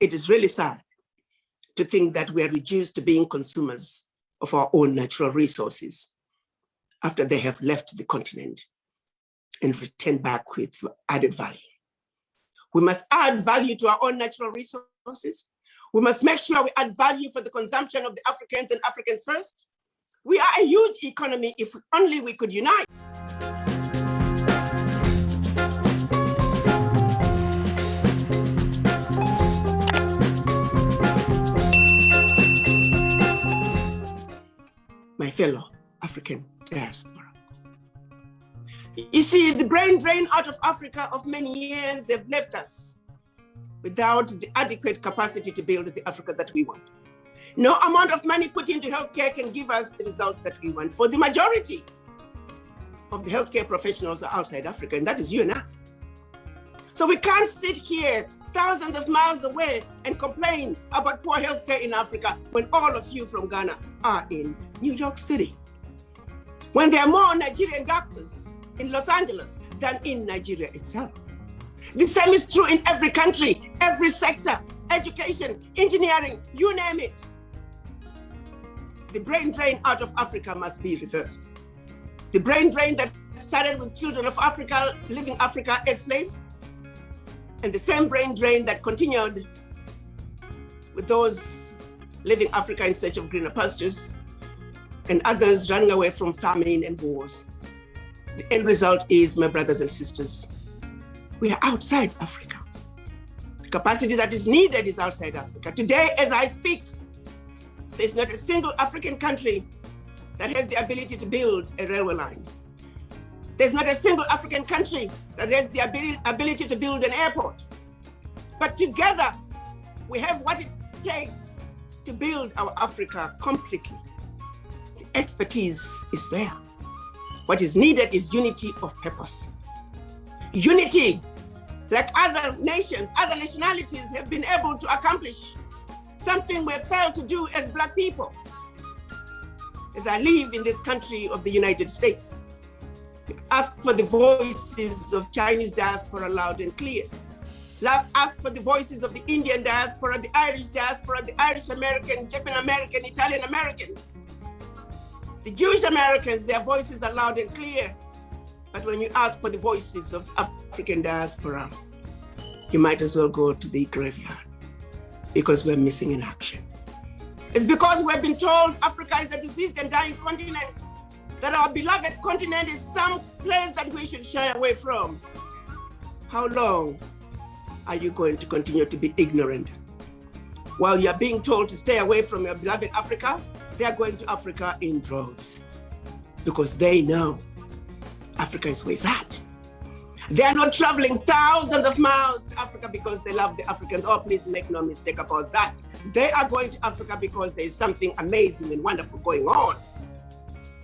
it is really sad to think that we are reduced to being consumers of our own natural resources after they have left the continent and returned back with added value. We must add value to our own natural resources. We must make sure we add value for the consumption of the Africans and Africans first. We are a huge economy if only we could unite. My fellow African diaspora. You see, the brain drain out of Africa of many years have left us without the adequate capacity to build the Africa that we want. No amount of money put into healthcare can give us the results that we want. For the majority of the healthcare professionals are outside Africa, and that is you and I. So we can't sit here thousands of miles away and complain about poor healthcare in Africa when all of you from Ghana are in New York City. When there are more Nigerian doctors in Los Angeles than in Nigeria itself. The same is true in every country, every sector, education, engineering, you name it. The brain drain out of Africa must be reversed. The brain drain that started with children of Africa, living Africa as slaves, and the same brain drain that continued with those leaving Africa in search of greener pastures, and others running away from famine and wars. The end result is, my brothers and sisters, we are outside Africa. The capacity that is needed is outside Africa. Today, as I speak, there's not a single African country that has the ability to build a railway line. There's not a single African country that has the ability, to build an airport. But together, we have what it takes to build our Africa completely. The expertise is there. What is needed is unity of purpose. Unity, like other nations, other nationalities have been able to accomplish something we have failed to do as Black people. As I live in this country of the United States, ask for the voices of Chinese diaspora loud and clear. Ask for the voices of the Indian diaspora, the Irish diaspora, the Irish American, Japan American, Italian American, the Jewish Americans, their voices are loud and clear. But when you ask for the voices of African diaspora, you might as well go to the graveyard because we're missing in action. It's because we've been told Africa is a diseased and dying continent, that our beloved continent is some place that we should shy away from. How long are you going to continue to be ignorant? While you're being told to stay away from your beloved Africa, they're going to Africa in droves because they know Africa is where it's at. They are not traveling thousands of miles to Africa because they love the Africans. Oh, please make no mistake about that. They are going to Africa because there is something amazing and wonderful going on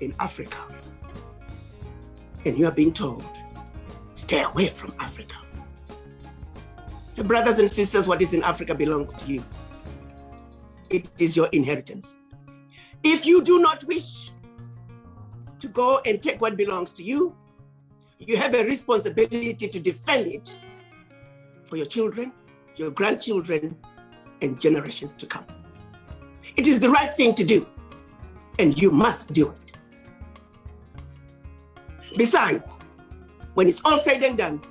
in Africa. And you are being told, stay away from Africa. Your brothers and sisters, what is in Africa belongs to you. It is your inheritance. If you do not wish to go and take what belongs to you, you have a responsibility to defend it for your children, your grandchildren, and generations to come. It is the right thing to do, and you must do it. Besides, when it's all said and done,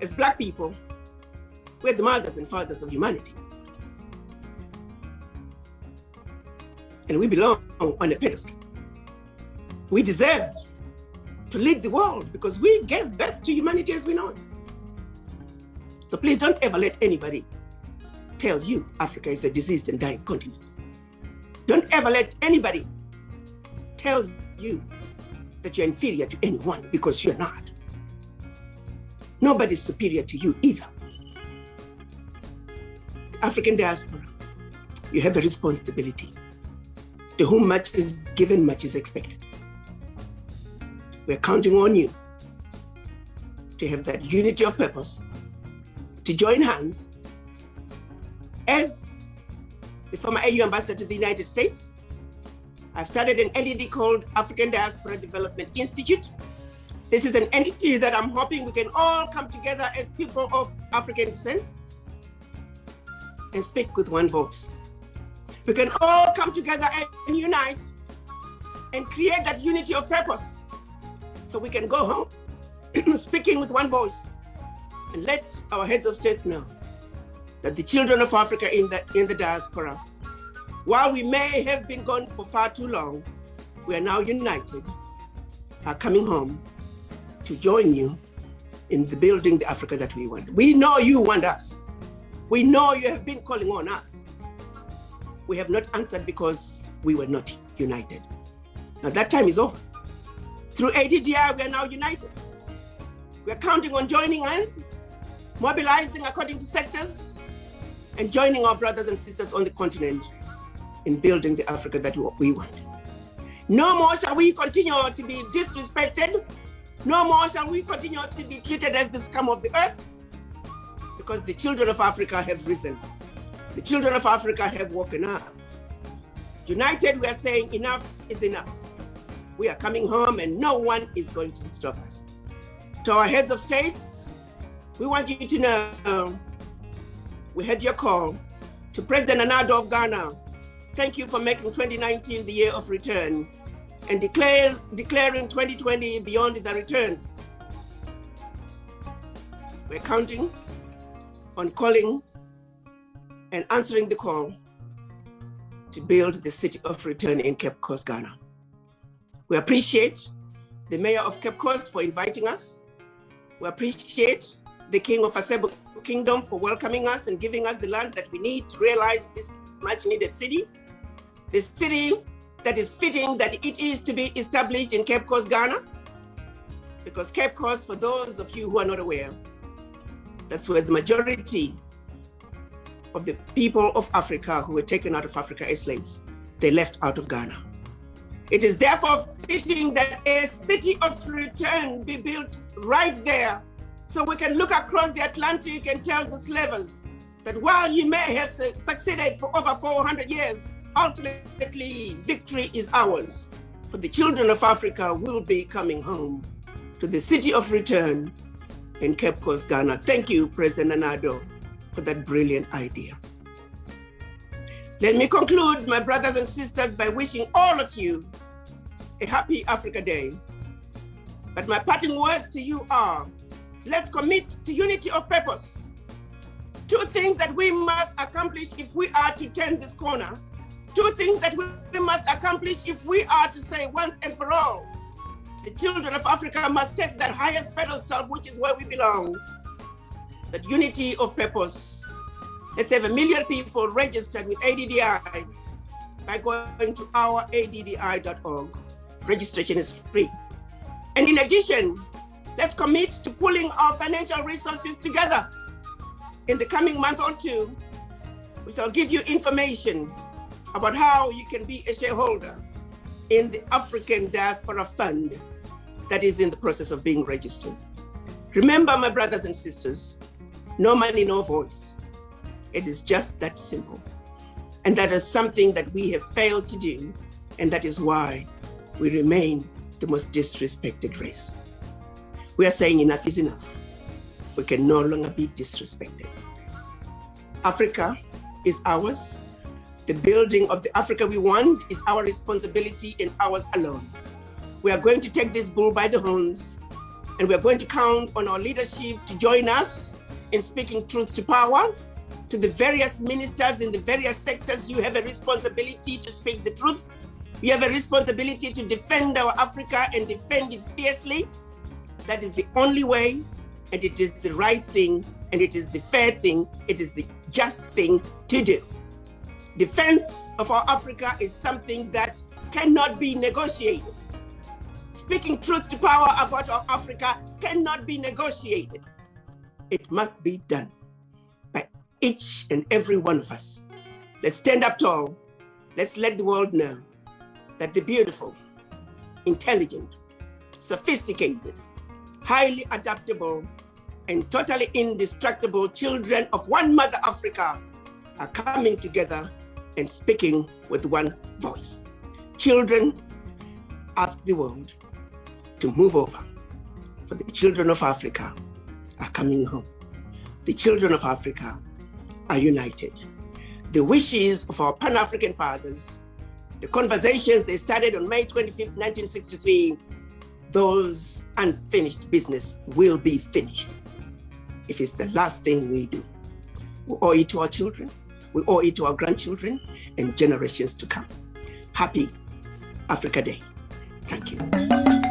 as Black people, we're the mothers and fathers of humanity. and we belong on a pedestal. We deserve to lead the world because we gave birth to humanity as we know it. So please don't ever let anybody tell you Africa is a diseased and dying continent. Don't ever let anybody tell you that you're inferior to anyone because you're not. Nobody's superior to you either. African diaspora, you have a responsibility to whom much is given, much is expected. We're counting on you to have that unity of purpose, to join hands as the former AU ambassador to the United States. I've started an entity called African Diaspora Development Institute. This is an entity that I'm hoping we can all come together as people of African descent and speak with one voice. We can all come together and unite and create that unity of purpose so we can go home speaking with one voice and let our heads of states know that the children of Africa in the, in the diaspora, while we may have been gone for far too long, we are now united, are coming home to join you in the building the Africa that we want. We know you want us. We know you have been calling on us. We have not answered because we were not united. Now that time is over. Through ADDI, we are now united. We are counting on joining hands, mobilizing according to sectors, and joining our brothers and sisters on the continent in building the Africa that we want. No more shall we continue to be disrespected. No more shall we continue to be treated as the scum of the earth because the children of Africa have risen. The children of Africa have woken up. United, we are saying enough is enough. We are coming home and no one is going to stop us. To our heads of states, we want you to know we had your call. To President Nana Addo of Ghana, thank you for making 2019 the year of return and declare, declaring 2020 beyond the return. We're counting on calling and answering the call to build the city of return in Cape Coast, Ghana. We appreciate the mayor of Cape Coast for inviting us. We appreciate the king of Asebu Kingdom for welcoming us and giving us the land that we need to realize this much needed city. The city that is fitting that it is to be established in Cape Coast, Ghana. Because Cape Coast, for those of you who are not aware, that's where the majority of the people of Africa who were taken out of Africa as slaves, they left out of Ghana. It is therefore fitting that a city of return be built right there so we can look across the Atlantic and tell the slavers that while you may have succeeded for over 400 years, ultimately victory is ours. For the children of Africa will be coming home to the city of return in Cape Coast, Ghana. Thank you, President Nana Addo for that brilliant idea. Let me conclude, my brothers and sisters, by wishing all of you a happy Africa Day. But my parting words to you are, let's commit to unity of purpose. Two things that we must accomplish if we are to turn this corner. Two things that we must accomplish if we are to say once and for all, the children of Africa must take that highest pedestal, which is where we belong that unity of purpose. Let's have a million people registered with ADDI by going to our addi.org. Registration is free. And in addition, let's commit to pulling our financial resources together in the coming month or two, we shall give you information about how you can be a shareholder in the African Diaspora Fund that is in the process of being registered. Remember, my brothers and sisters, no money, no voice. It is just that simple. And that is something that we have failed to do. And that is why we remain the most disrespected race. We are saying enough is enough. We can no longer be disrespected. Africa is ours. The building of the Africa we want is our responsibility and ours alone. We are going to take this bull by the horns and we are going to count on our leadership to join us in speaking truth to power. To the various ministers in the various sectors, you have a responsibility to speak the truth. You have a responsibility to defend our Africa and defend it fiercely. That is the only way, and it is the right thing, and it is the fair thing, it is the just thing to do. Defense of our Africa is something that cannot be negotiated. Speaking truth to power about our Africa cannot be negotiated. It must be done by each and every one of us. Let's stand up tall. Let's let the world know that the beautiful, intelligent, sophisticated, highly adaptable, and totally indestructible children of one mother Africa are coming together and speaking with one voice. Children ask the world to move over for the children of Africa are coming home. The children of Africa are united. the wishes of our Pan-African fathers, the conversations they started on May 25th, 1963, those unfinished business will be finished if it's the mm-hmm. last thing we do. We owe it to our children, we owe it to our grandchildren and generations to come. Happy Africa Day. Thank you.